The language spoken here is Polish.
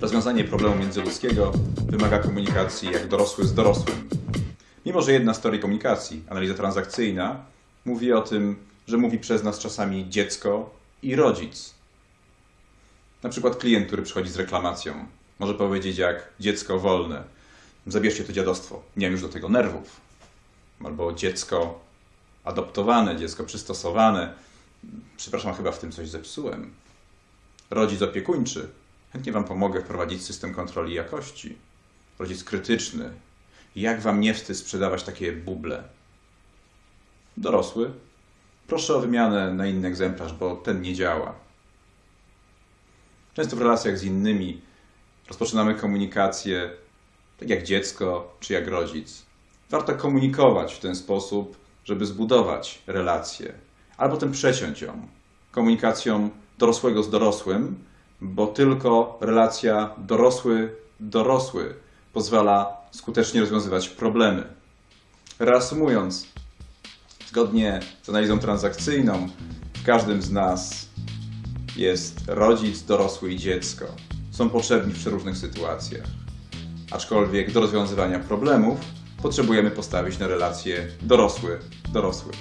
Rozwiązanie problemu międzyludzkiego wymaga komunikacji jak dorosły z dorosłym. Mimo, że jedna z teorii komunikacji, analiza transakcyjna, mówi o tym, że mówi przez nas czasami dziecko i rodzic. Na przykład klient, który przychodzi z reklamacją, może powiedzieć jak dziecko wolne. Zabierzcie to dziadostwo, nie mam już do tego nerwów. Albo dziecko adoptowane, dziecko przystosowane. Przepraszam, chyba w tym coś zepsułem. Rodzic opiekuńczy. Chętnie Wam pomogę wprowadzić system kontroli jakości. Rodzic krytyczny. Jak Wam nie wstyd sprzedawać takie buble? Dorosły. Proszę o wymianę na inny egzemplarz, bo ten nie działa. Często w relacjach z innymi rozpoczynamy komunikację tak jak dziecko czy jak rodzic. Warto komunikować w ten sposób, żeby zbudować relację, albo potem przeciąć ją komunikacją dorosłego z dorosłym, bo tylko relacja dorosły-dorosły pozwala skutecznie rozwiązywać problemy. Reasumując, zgodnie z analizą transakcyjną, w każdym z nas jest rodzic, dorosły i dziecko. Są potrzebni w przeróżnych sytuacjach. Aczkolwiek do rozwiązywania problemów potrzebujemy postawić na relacje dorosły-dorosły.